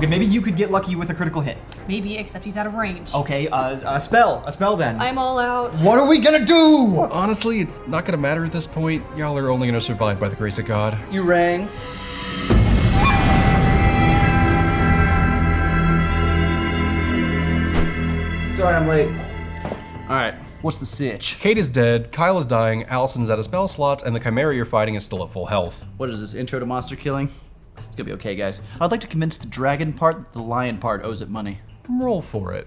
Okay, maybe you could get lucky with a critical hit. Maybe, except he's out of range. Okay, uh, a spell. A spell then. I'm all out. what are we gonna do? Honestly, it's not gonna matter at this point. Y'all are only gonna survive by the grace of God. You rang. Sorry I'm late. Alright, what's the sitch? Kate is dead, Kyle is dying, Allison's out of spell slots, and the Chimera you're fighting is still at full health. What is this, intro to monster killing? Gonna be okay, guys. I'd like to convince the dragon part that the lion part owes it money. Roll for it.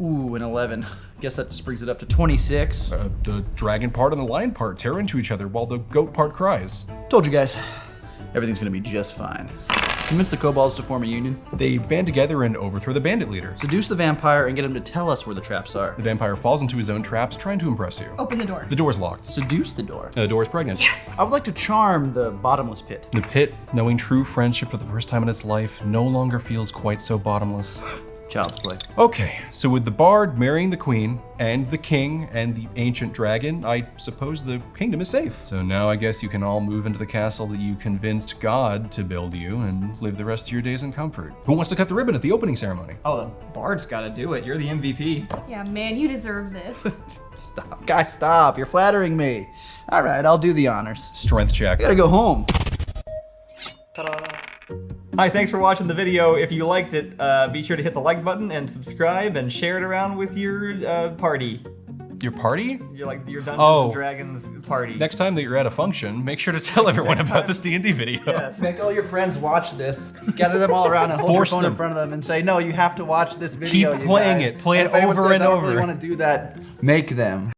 Ooh, an 11. Guess that just brings it up to 26. Uh, the dragon part and the lion part tear into each other while the goat part cries. Told you guys, everything's gonna be just fine. Convince the kobolds to form a union. They band together and overthrow the bandit leader. Seduce the vampire and get him to tell us where the traps are. The vampire falls into his own traps, trying to impress you. Open the door. The door's locked. Seduce the door. The door is pregnant. yes. I would like to charm the bottomless pit. The pit, knowing true friendship for the first time in its life, no longer feels quite so bottomless. Child's play. Okay, so with the bard marrying the queen, and the king, and the ancient dragon, I suppose the kingdom is safe. So now I guess you can all move into the castle that you convinced God to build you and live the rest of your days in comfort. Who wants to cut the ribbon at the opening ceremony? Oh, the bard's gotta do it. You're the MVP. Yeah, man, you deserve this. Stop. Guys, stop. You're flattering me. All right, I'll do the honors. Strength check. I gotta go home. Hi, thanks for watching the video. If you liked it, uh, be sure to hit the like button and subscribe and share it around with your uh, party. Your party? Your like your Dungeons Oh. and Dragons party. Next time that you're at a function, make sure to tell everyone about this D&D video. Yes. Make all your friends watch this. Gather them all around and hold Force your phone them. in front of them and say, "No, you have to watch this video." Keep playing guys." it. Play it if anyone over says, and "I don't over." Really want to do that? Make them.